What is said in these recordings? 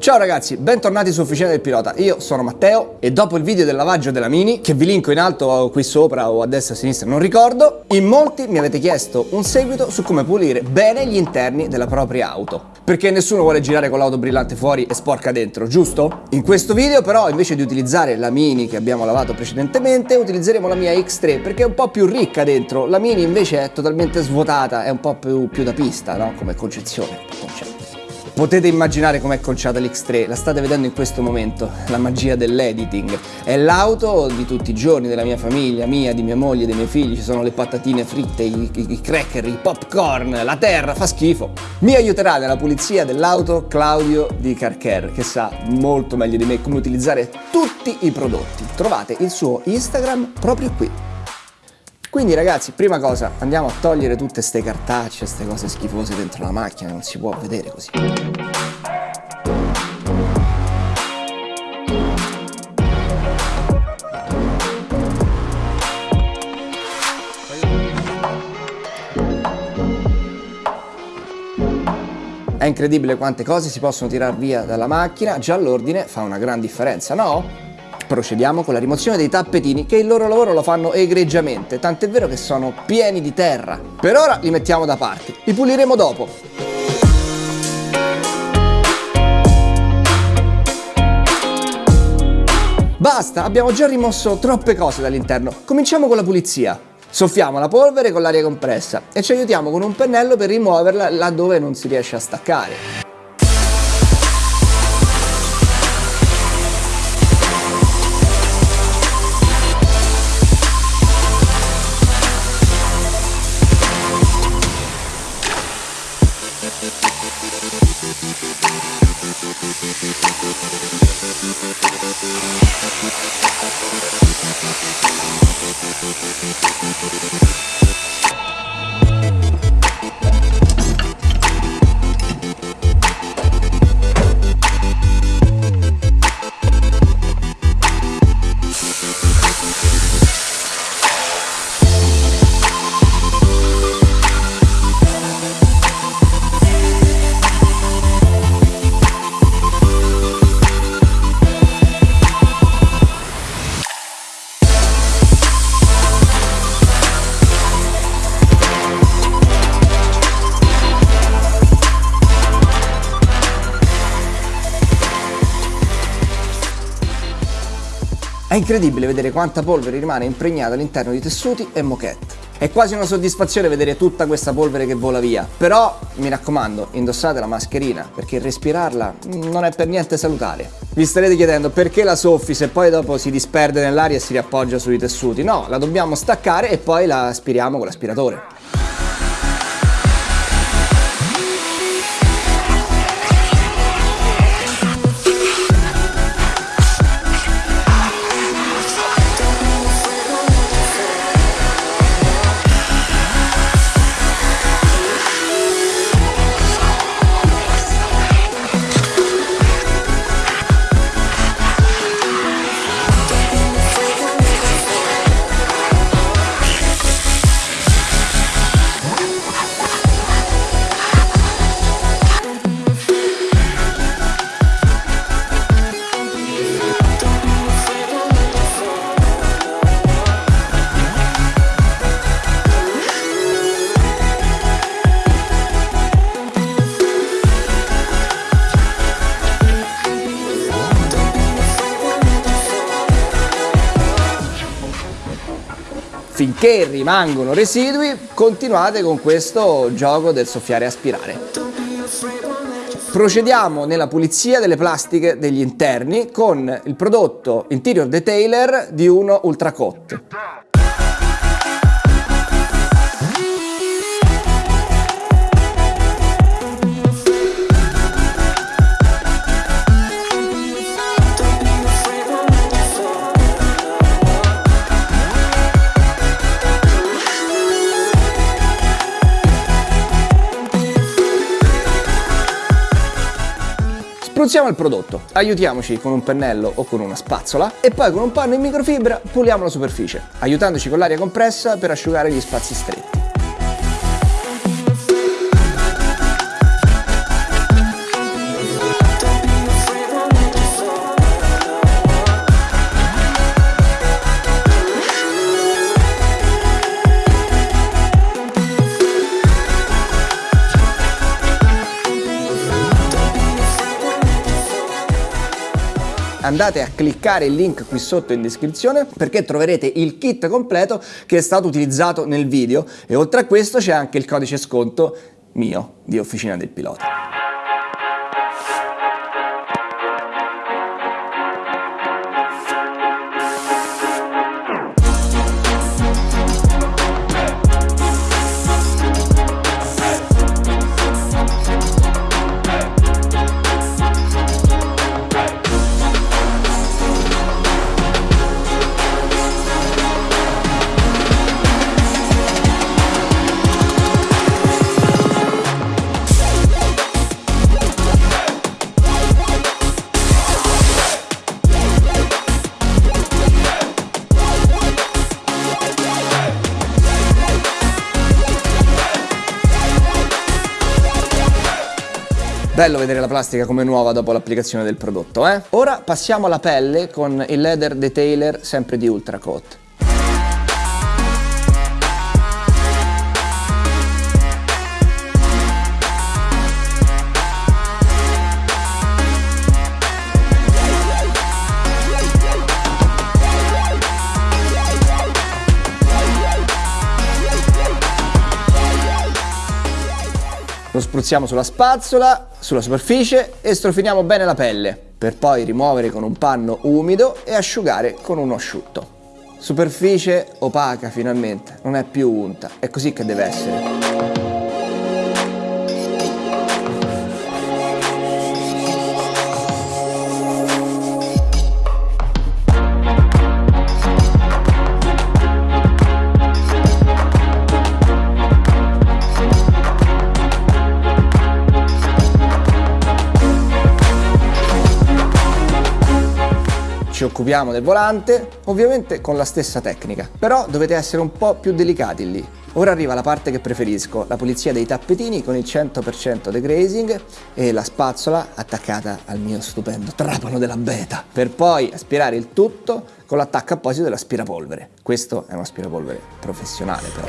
Ciao ragazzi, bentornati su Officina del Pilota, io sono Matteo e dopo il video del lavaggio della Mini, che vi linko in alto qui sopra o a destra o a sinistra, non ricordo, in molti mi avete chiesto un seguito su come pulire bene gli interni della propria auto. Perché nessuno vuole girare con l'auto brillante fuori e sporca dentro, giusto? In questo video però invece di utilizzare la Mini che abbiamo lavato precedentemente, utilizzeremo la mia X3 perché è un po' più ricca dentro, la Mini invece è totalmente svuotata, è un po' più, più da pista, no? Come concezione, concetto. Potete immaginare com'è conciata l'X3, la state vedendo in questo momento, la magia dell'editing. È l'auto di tutti i giorni della mia famiglia, mia, di mia moglie, dei miei figli, ci sono le patatine fritte, i, i, i cracker, i popcorn, la terra, fa schifo. Mi aiuterà nella pulizia dell'auto Claudio di Carcare, che sa molto meglio di me come utilizzare tutti i prodotti. Trovate il suo Instagram proprio qui. Quindi ragazzi, prima cosa, andiamo a togliere tutte queste cartacce, queste cose schifose dentro la macchina, non si può vedere così. È incredibile quante cose si possono tirare via dalla macchina, già l'ordine fa una gran differenza, no? Procediamo con la rimozione dei tappetini che il loro lavoro lo fanno egregiamente, tant'è vero che sono pieni di terra. Per ora li mettiamo da parte, li puliremo dopo. Basta, abbiamo già rimosso troppe cose dall'interno. Cominciamo con la pulizia. Soffiamo la polvere con l'aria compressa e ci aiutiamo con un pennello per rimuoverla laddove non si riesce a staccare. Thank you. È incredibile vedere quanta polvere rimane impregnata all'interno di tessuti e moquette. È quasi una soddisfazione vedere tutta questa polvere che vola via, però mi raccomando, indossate la mascherina perché respirarla non è per niente salutare. Vi starete chiedendo perché la soffi se poi dopo si disperde nell'aria e si riappoggia sui tessuti? No, la dobbiamo staccare e poi la aspiriamo con l'aspiratore. Finché rimangono residui continuate con questo gioco del soffiare e aspirare. Procediamo nella pulizia delle plastiche degli interni con il prodotto Interior Detailer di uno Ultra Spruzziamo il prodotto, aiutiamoci con un pennello o con una spazzola e poi con un panno in microfibra puliamo la superficie, aiutandoci con l'aria compressa per asciugare gli spazi stretti. Andate a cliccare il link qui sotto in descrizione perché troverete il kit completo che è stato utilizzato nel video e oltre a questo c'è anche il codice sconto mio di Officina del Pilota. Bello vedere la plastica come nuova dopo l'applicazione del prodotto, eh? Ora passiamo alla pelle con il leather detailer sempre di Ultracoat. Lo spruzziamo sulla spazzola, sulla superficie e strofiniamo bene la pelle, per poi rimuovere con un panno umido e asciugare con uno asciutto. Superficie opaca finalmente, non è più unta, è così che deve essere. Ci occupiamo del volante, ovviamente con la stessa tecnica, però dovete essere un po' più delicati lì. Ora arriva la parte che preferisco, la pulizia dei tappetini con il 100% degrazing e la spazzola attaccata al mio stupendo trapano della beta, per poi aspirare il tutto con l'attacco apposito dell'aspirapolvere. Questo è un aspirapolvere professionale però.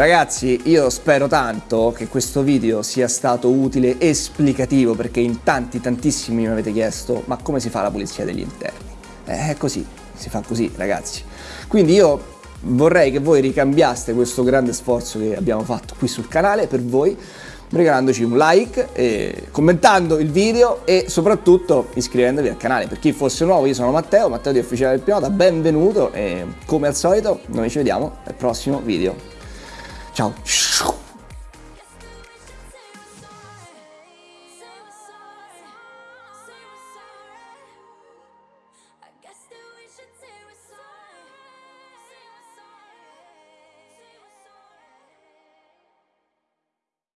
Ragazzi io spero tanto che questo video sia stato utile e esplicativo perché in tanti tantissimi mi avete chiesto ma come si fa la pulizia degli interni? Eh, è così, si fa così ragazzi. Quindi io vorrei che voi ricambiaste questo grande sforzo che abbiamo fatto qui sul canale per voi regalandoci un like, commentando il video e soprattutto iscrivendovi al canale. Per chi fosse nuovo, io sono Matteo, Matteo di Ufficiale del Pilota, benvenuto e come al solito noi ci vediamo al prossimo video. Ciao.